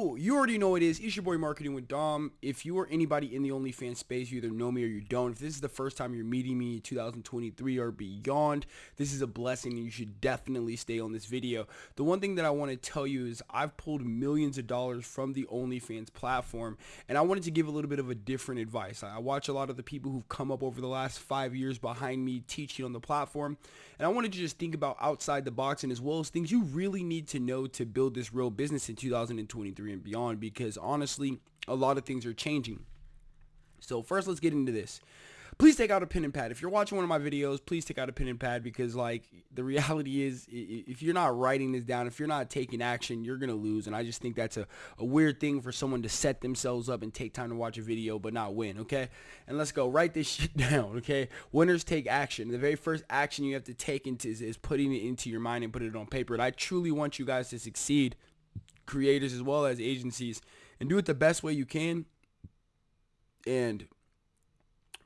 Yo, you already know it is. It's your boy Marketing with Dom. If you are anybody in the OnlyFans space, you either know me or you don't. If this is the first time you're meeting me in 2023 or beyond, this is a blessing and you should definitely stay on this video. The one thing that I want to tell you is I've pulled millions of dollars from the OnlyFans platform and I wanted to give a little bit of a different advice. I watch a lot of the people who've come up over the last five years behind me teaching on the platform and I wanted to just think about outside the box and as well as things you really need to know to build this real business in 2023 2023 and beyond because honestly, a lot of things are changing. So first, let's get into this. Please take out a pen and pad. If you're watching one of my videos, please take out a pen and pad because like the reality is if you're not writing this down, if you're not taking action, you're going to lose. And I just think that's a, a weird thing for someone to set themselves up and take time to watch a video but not win, okay? And let's go. Write this shit down, okay? Winners take action. The very first action you have to take into is, is putting it into your mind and put it on paper. And I truly want you guys to succeed creators as well as agencies and do it the best way you can. And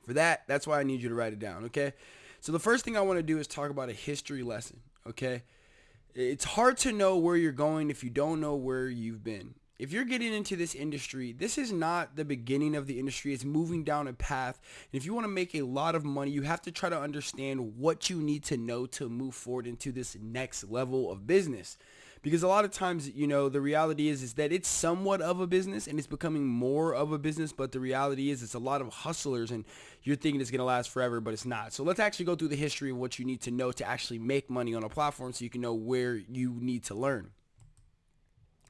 for that, that's why I need you to write it down, okay? So the first thing I want to do is talk about a history lesson, okay? It's hard to know where you're going if you don't know where you've been. If you're getting into this industry, this is not the beginning of the industry. It's moving down a path. And if you want to make a lot of money, you have to try to understand what you need to know to move forward into this next level of business because a lot of times you know the reality is is that it's somewhat of a business and it's becoming more of a business but the reality is it's a lot of hustlers and you're thinking it's going to last forever but it's not so let's actually go through the history of what you need to know to actually make money on a platform so you can know where you need to learn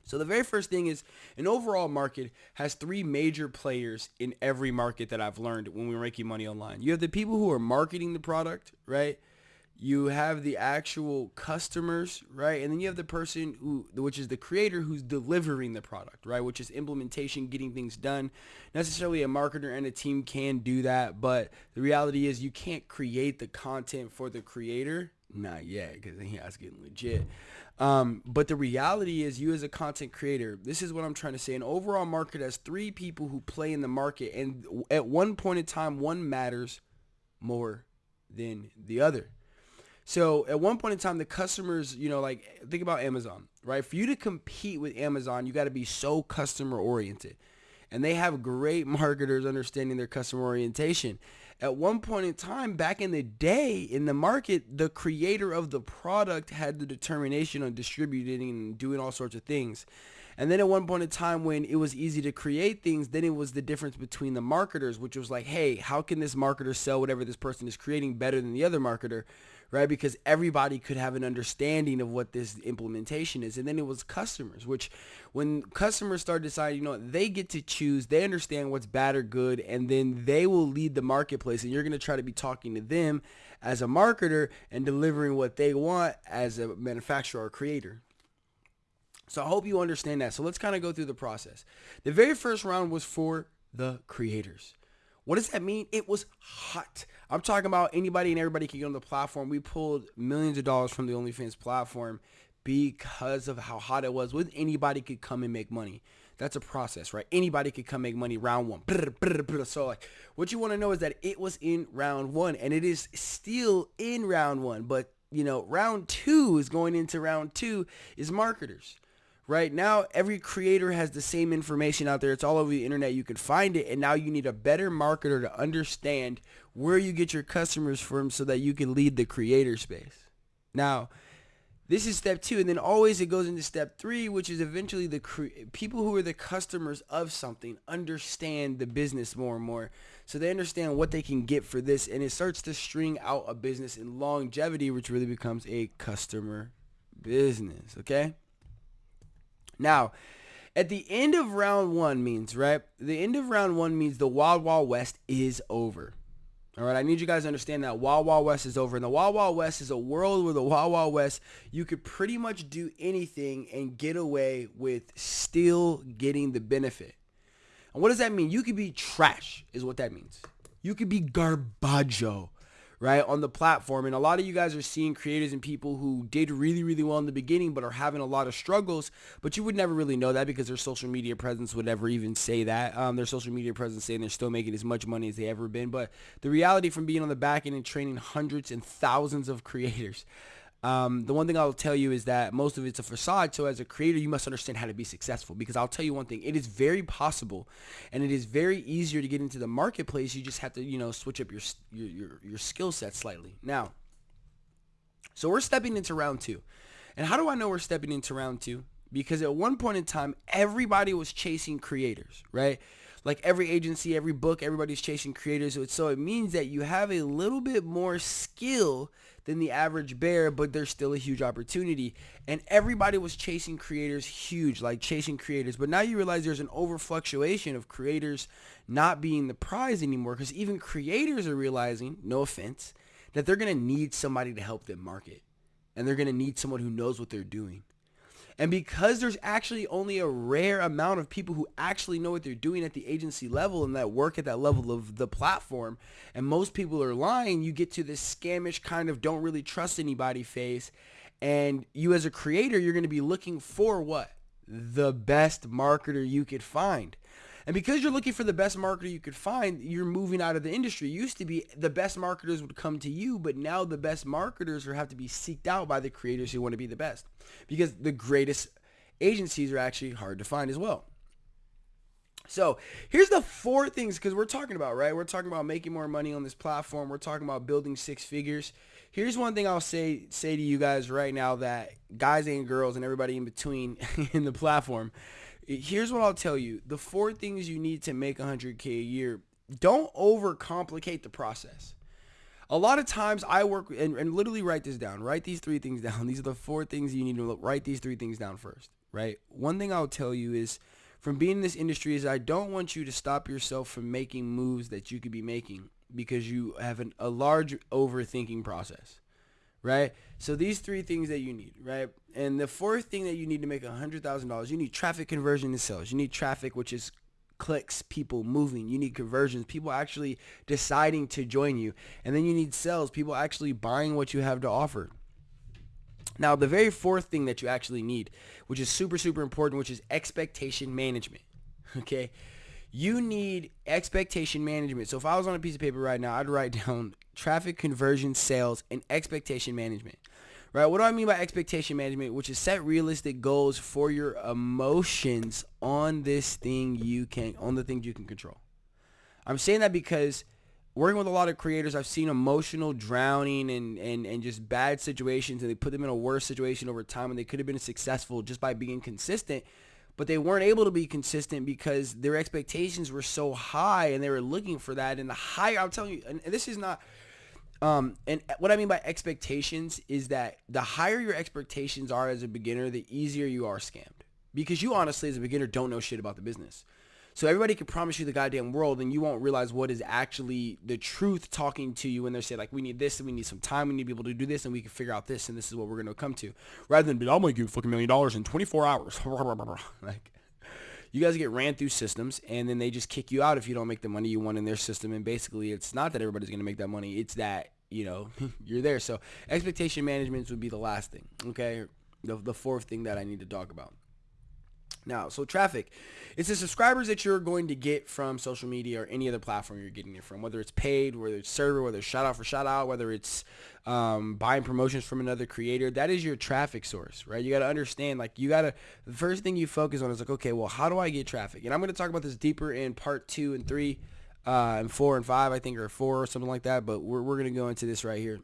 so the very first thing is an overall market has three major players in every market that I've learned when we're making money online. You have the people who are marketing the product, right? You have the actual customers, right? And then you have the person who, which is the creator who's delivering the product, right? Which is implementation, getting things done. Necessarily a marketer and a team can do that, but the reality is you can't create the content for the creator. Not yet, because then he has getting legit. Um, but the reality is you as a content creator, this is what I'm trying to say. An overall market has three people who play in the market. And at one point in time, one matters more than the other. So at one point in time, the customers, you know, like think about Amazon, right? For you to compete with Amazon, you got to be so customer oriented. And they have great marketers understanding their customer orientation. At one point in time, back in the day in the market, the creator of the product had the determination on distributing and doing all sorts of things. And then at one point in time when it was easy to create things, then it was the difference between the marketers, which was like, hey, how can this marketer sell whatever this person is creating better than the other marketer? Right? Because everybody could have an understanding of what this implementation is. And then it was customers, which when customers start deciding, you know, they get to choose, they understand what's bad or good, and then they will lead the marketplace. And you're going to try to be talking to them as a marketer and delivering what they want as a manufacturer or creator. So I hope you understand that. So let's kind of go through the process. The very first round was for the creators. What does that mean? It was hot. I'm talking about anybody and everybody can get on the platform. We pulled millions of dollars from the OnlyFans platform because of how hot it was. With anybody could come and make money. That's a process, right? Anybody could come make money round one. So like, what you want to know is that it was in round one and it is still in round one. But you know, round two is going into round two is marketers right now every creator has the same information out there. It's all over the internet. You can find it and now you need a better marketer to understand where you get your customers from so that you can lead the creator space. Now this is step two and then always it goes into step three which is eventually the people who are the customers of something understand the business more and more. So they understand what they can get for this and it starts to string out a business in longevity which really becomes a customer business okay now, at the end of round one means, right? The end of round one means the Wild Wild West is over. All right, I need you guys to understand that Wild Wild West is over. And the Wild Wild West is a world where the Wild Wild West, you could pretty much do anything and get away with still getting the benefit. And what does that mean? You could be trash is what that means. You could be garbaggio right, on the platform. And a lot of you guys are seeing creators and people who did really, really well in the beginning, but are having a lot of struggles. But you would never really know that because their social media presence would never even say that. Um, their social media presence saying they're still making as much money as they ever been. But the reality from being on the back end and training hundreds and thousands of creators, Um, the one thing I'll tell you is that most of it's a facade. So as a creator, you must understand how to be successful because I'll tell you one thing, it is very possible and it is very easier to get into the marketplace. You just have to, you know, switch up your, your, your, your skill set slightly. Now, so we're stepping into round two. And how do I know we're stepping into round two? Because at one point in time, everybody was chasing creators, right? like every agency, every book, everybody's chasing creators. So it means that you have a little bit more skill than the average bear, but there's still a huge opportunity. And everybody was chasing creators huge, like chasing creators. But now you realize there's an overfluctuation of creators not being the prize anymore because even creators are realizing, no offense, that they're going to need somebody to help them market. And they're going to need someone who knows what they're doing. And because there's actually only a rare amount of people who actually know what they're doing at the agency level and that work at that level of the platform, and most people are lying, you get to this scamish kind of don't really trust anybody face. And you as a creator, you're going to be looking for what? The best marketer you could find. And because you're looking for the best marketer you could find, you're moving out of the industry. It used to be the best marketers would come to you, but now the best marketers have to be seeked out by the creators who want to be the best. Because the greatest agencies are actually hard to find as well. So here's the four things because we're talking about, right? We're talking about making more money on this platform. We're talking about building six figures. Here's one thing I'll say say to you guys right now that guys and girls and everybody in between in the platform Here's what I'll tell you. The four things you need to make 100K a year. Don't overcomplicate the process. A lot of times I work and, and literally write this down. Write these three things down. These are the four things you need to look. Write these three things down first, right? One thing I'll tell you is from being in this industry is I don't want you to stop yourself from making moves that you could be making because you have an, a large overthinking process right? So these three things that you need, right? And the fourth thing that you need to make $100,000, you need traffic conversion and sales. You need traffic, which is clicks, people moving. You need conversions, people actually deciding to join you. And then you need sales, people actually buying what you have to offer. Now, the very fourth thing that you actually need, which is super, super important, which is expectation management. Okay. You need expectation management. So if I was on a piece of paper right now, I'd write down traffic conversion, sales, and expectation management. Right? What do I mean by expectation management? Which is set realistic goals for your emotions on this thing you can on the things you can control. I'm saying that because working with a lot of creators, I've seen emotional drowning and, and, and just bad situations and they put them in a worse situation over time and they could have been successful just by being consistent but they weren't able to be consistent because their expectations were so high and they were looking for that and the higher I'm telling you and this is not um, and what I mean by expectations is that the higher your expectations are as a beginner, the easier you are scammed. Because you honestly, as a beginner, don't know shit about the business. So everybody can promise you the goddamn world and you won't realize what is actually the truth talking to you when they say like, we need this and we need some time. We need to be able to do this and we can figure out this and this is what we're going to come to. Rather than, I'm going to give you a fucking million dollars in 24 hours. like, you guys get ran through systems and then they just kick you out if you don't make the money you want in their system. And basically it's not that everybody's going to make that money. It's that, you know, you're there. So expectation management would be the last thing. Okay. The, the fourth thing that I need to talk about. Now, so traffic, it's the subscribers that you're going to get from social media or any other platform you're getting it from, whether it's paid, whether it's server, whether it's shout out for shout out, whether it's um, buying promotions from another creator. That is your traffic source, right? You got to understand, like, you got to, the first thing you focus on is like, okay, well, how do I get traffic? And I'm going to talk about this deeper in part two and three uh, and four and five, I think, or four or something like that. But we're, we're going to go into this right here.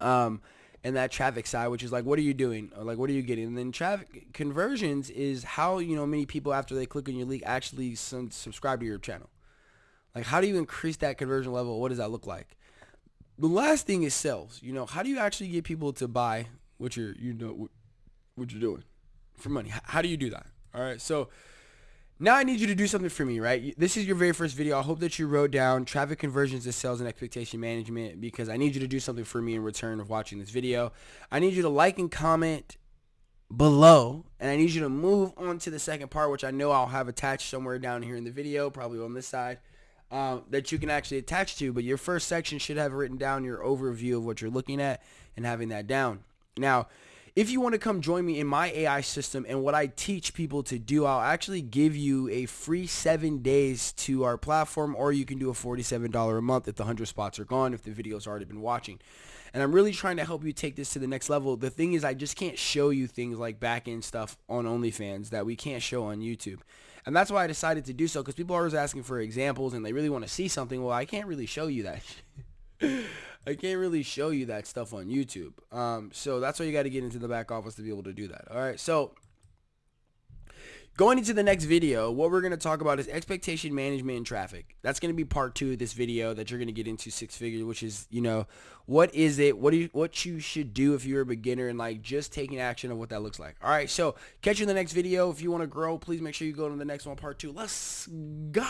Um, and that traffic side, which is like, what are you doing? Or like, what are you getting? And then traffic conversions is how, you know, many people after they click on your link actually subscribe to your channel. Like, how do you increase that conversion level? What does that look like? The last thing is sales. You know, how do you actually get people to buy what you're, you know, what you're doing for money? How do you do that? All right. So now I need you to do something for me, right? This is your very first video. I hope that you wrote down traffic conversions to sales and expectation management because I need you to do something for me in return of watching this video. I need you to like and comment below and I need you to move on to the second part which I know I'll have attached somewhere down here in the video probably on this side uh, that you can actually attach to but your first section should have written down your overview of what you're looking at and having that down now if you want to come join me in my AI system and what I teach people to do, I'll actually give you a free seven days to our platform or you can do a $47 a month if the 100 spots are gone, if the video's already been watching. and I'm really trying to help you take this to the next level. The thing is, I just can't show you things like back end stuff on OnlyFans that we can't show on YouTube. And that's why I decided to do so because people are always asking for examples and they really want to see something. Well, I can't really show you that. I can't really show you that stuff on YouTube. Um, so that's why you got to get into the back office to be able to do that. All right. So Going into the next video, what we're going to talk about is expectation management and traffic. That's going to be part two of this video that you're going to get into six figures, which is, you know, what is it? What do you, what you should do if you're a beginner and like just taking action of what that looks like. All right. So catch you in the next video. If you want to grow, please make sure you go to the next one, part two. Let's go.